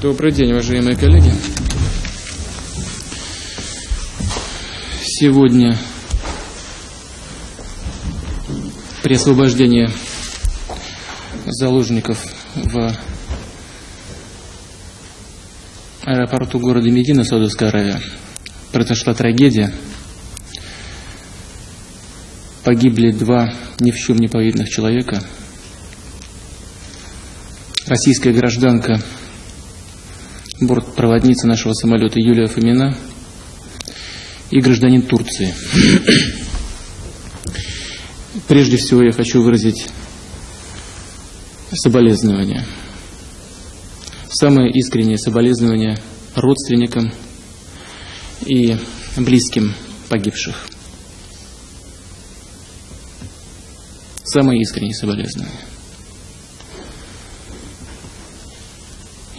Добрый день, уважаемые коллеги. Сегодня при освобождении заложников в аэропорту города Медина, Саудовская Аравия, произошла трагедия. Погибли два ни в чем не повинных человека. Российская гражданка, бортпроводница нашего самолета Юлия Фомина и гражданин Турции. Прежде всего я хочу выразить соболезнования. Самые искренние соболезнования родственникам и близким погибших. Самые искренние соболезнования.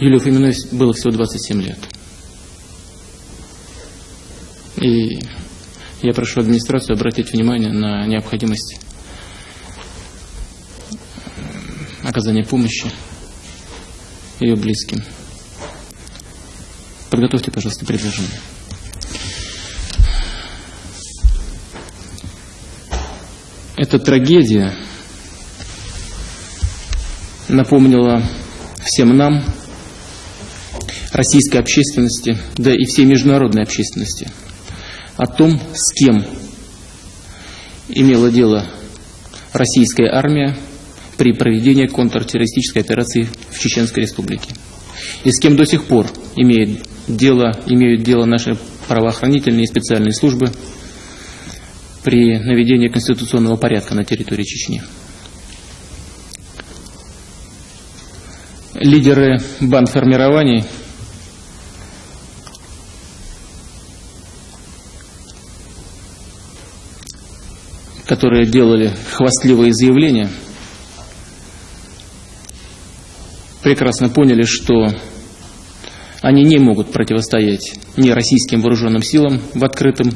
Юлию Фоминой было всего 27 лет. И я прошу администрацию обратить внимание на необходимость оказания помощи ее близким. Подготовьте, пожалуйста, предложение. Эта трагедия напомнила всем нам, российской общественности, да и всей международной общественности, о том, с кем имела дело российская армия при проведении контртеррористической операции в Чеченской Республике. И с кем до сих пор имеет дело, имеют дело наши правоохранительные и специальные службы при наведении конституционного порядка на территории Чечни. Лидеры бандформирований которые делали хвастливые заявления, прекрасно поняли, что они не могут противостоять ни российским вооруженным силам в открытом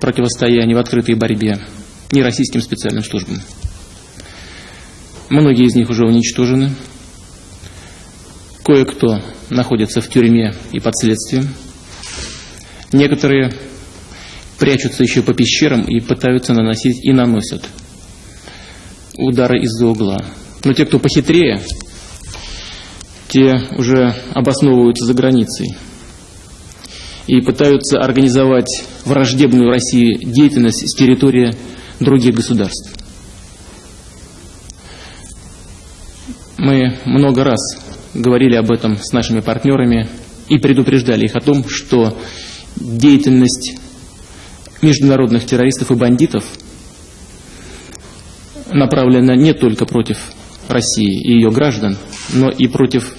противостоянии, в открытой борьбе, ни российским специальным службам. Многие из них уже уничтожены. Кое-кто находится в тюрьме и под следствием. Некоторые прячутся еще по пещерам и пытаются наносить и наносят удары из-за угла. Но те, кто похитрее, те уже обосновываются за границей и пытаются организовать враждебную России деятельность с территории других государств. Мы много раз говорили об этом с нашими партнерами и предупреждали их о том, что деятельность международных террористов и бандитов направлена не только против России и ее граждан, но и против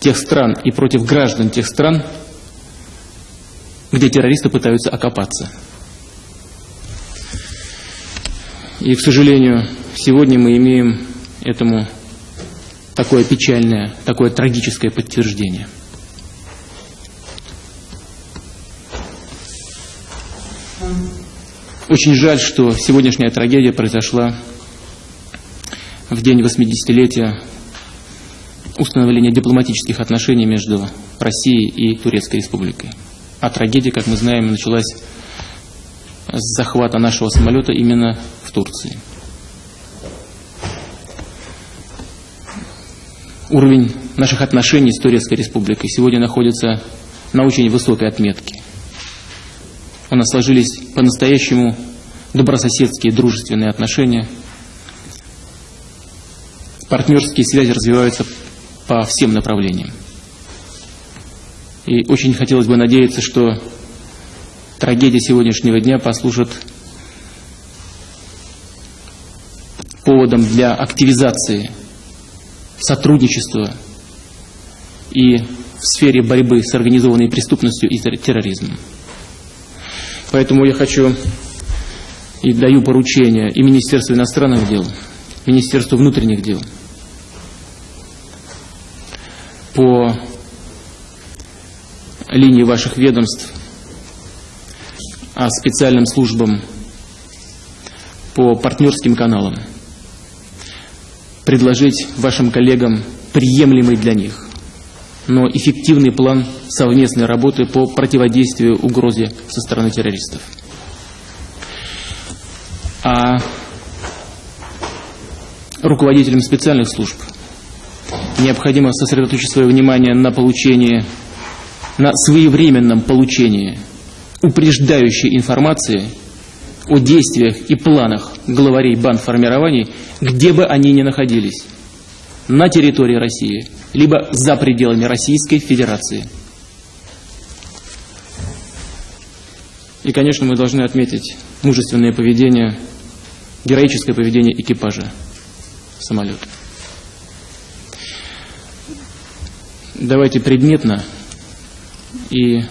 тех стран и против граждан тех стран, где террористы пытаются окопаться. И, к сожалению, сегодня мы имеем этому такое печальное, такое трагическое подтверждение. Очень жаль, что сегодняшняя трагедия произошла в день 80-летия установления дипломатических отношений между Россией и Турецкой Республикой. А трагедия, как мы знаем, началась с захвата нашего самолета именно в Турции. Уровень наших отношений с Турецкой Республикой сегодня находится на очень высокой отметке. У нас сложились по-настоящему добрососедские дружественные отношения. Партнерские связи развиваются по всем направлениям. И очень хотелось бы надеяться, что трагедия сегодняшнего дня послужит поводом для активизации сотрудничества и в сфере борьбы с организованной преступностью и терроризмом. Поэтому я хочу и даю поручение и Министерству иностранных дел, Министерству внутренних дел по линии ваших ведомств, а специальным службам по партнерским каналам предложить вашим коллегам приемлемый для них, но эффективный план совместной работы по противодействию угрозе со стороны террористов. А руководителям специальных служб необходимо сосредоточить свое внимание на получении, на своевременном получении упреждающей информации о действиях и планах главарей бандформирований, где бы они ни находились, на территории России, либо за пределами Российской Федерации. И, конечно, мы должны отметить мужественное поведение, героическое поведение экипажа самолета. Давайте предметно и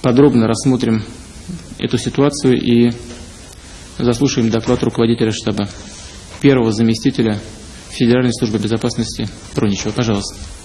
подробно рассмотрим эту ситуацию и заслушаем доклад руководителя штаба, первого заместителя Федеральной службы безопасности Проничева. Пожалуйста.